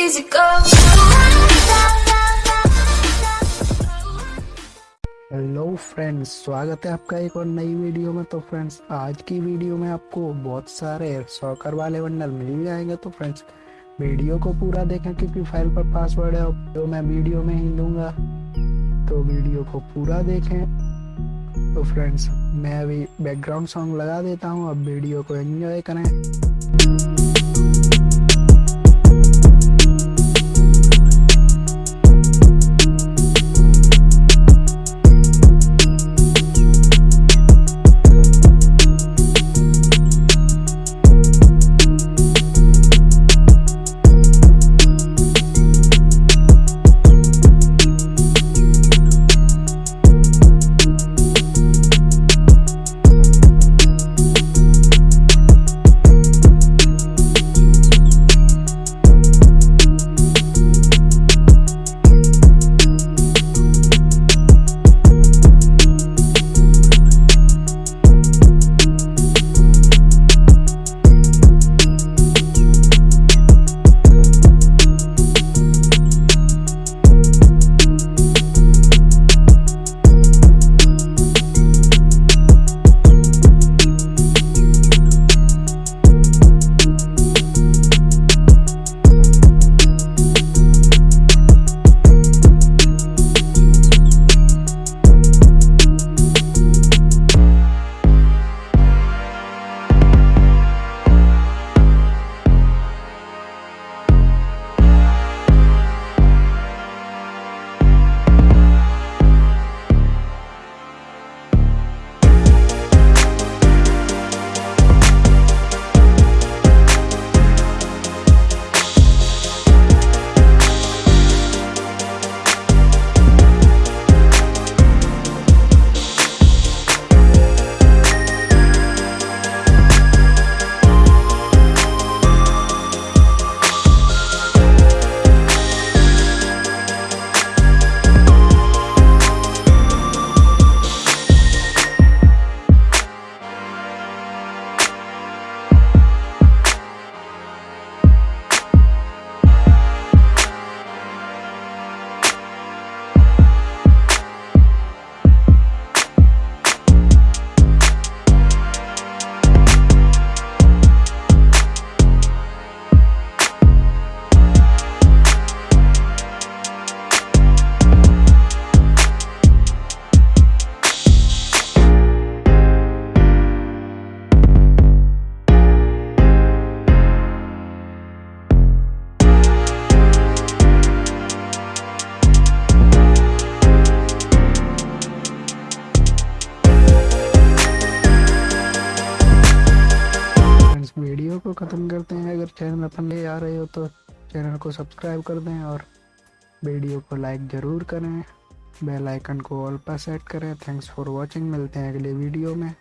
easy go. Hello friends स्वागत है आपका एक और नई वीडियो में। तो फ्रेंड्स आज की वीडियो में आपको बहुत सारे सॉकर वाले बंडल मिल जाएँगे। तो फ्रेंड्स वीडियो को पूरा देखें क्योंकि फ़ाइल पर पासवर्ड है तो मैं वीडियो में ही लूँगा। तो वीडियो को पूरा देखें। तो फ्रेंड्स मैं अभी बैकग्राउंड सॉन्ग लगा देता हूँ, अब वीडियो को एंजॉय करें। वीडियो को ख़त्म करते हैं। अगर चैनल अपन ले आ रहे हो तो चैनल को सब्सक्राइब कर दें और वीडियो को लाइक ज़रूर करें। बेल आइकन को ऑल पर सेट करें। थैंक्स फॉर वाचिंग मिलते हैं अगले वीडियो में।